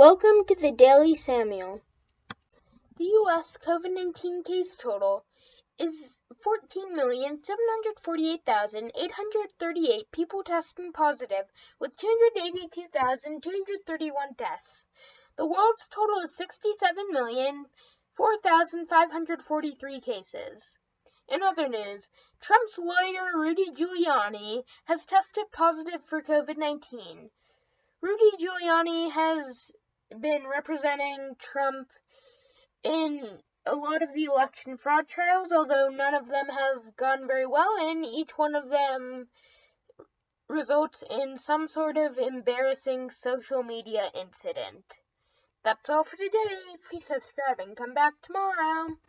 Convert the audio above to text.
Welcome to the Daily Samuel. The U.S. COVID 19 case total is 14,748,838 people testing positive, with 282,231 deaths. The world's total is 67,004,543 cases. In other news, Trump's lawyer Rudy Giuliani has tested positive for COVID 19. Rudy Giuliani has been representing Trump in a lot of the election fraud trials, although none of them have gone very well, and each one of them results in some sort of embarrassing social media incident. That's all for today. Please subscribe and come back tomorrow.